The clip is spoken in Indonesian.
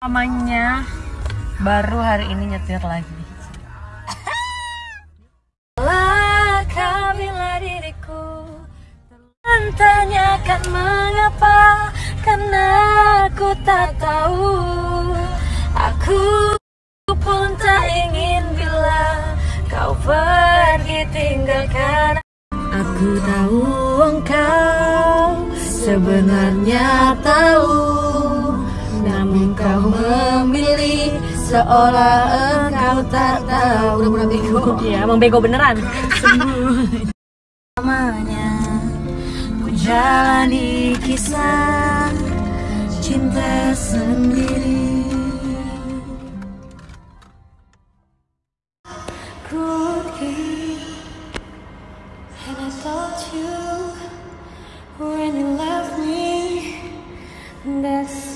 Namanya baru hari ini nyetir lagi. Bila diriku Tanyakan mengapa Karena aku tak tahu. Aku pun tak ingin bila Kau pergi tinggalkan. Aku tahu engkau sebenarnya tahu engkau memilih seolah engkau tak tahu. Udah bego. Iya emang bego beneran. Namanya ku jalani kisah cinta sendiri. When you me, that's